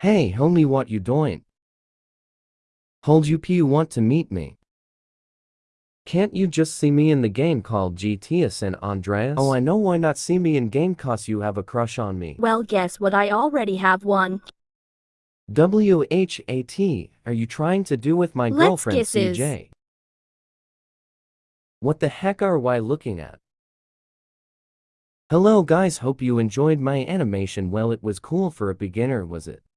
Hey, homie, what you doing? Hold you p you want to meet me? Can't you just see me in the game called GTA San Andreas? Oh, I know why not see me in game cause you have a crush on me. Well, guess what? I already have one. W-H-A-T, are you trying to do with my Let's girlfriend kisses. CJ? What the heck are why looking at? Hello guys, hope you enjoyed my animation well it was cool for a beginner was it?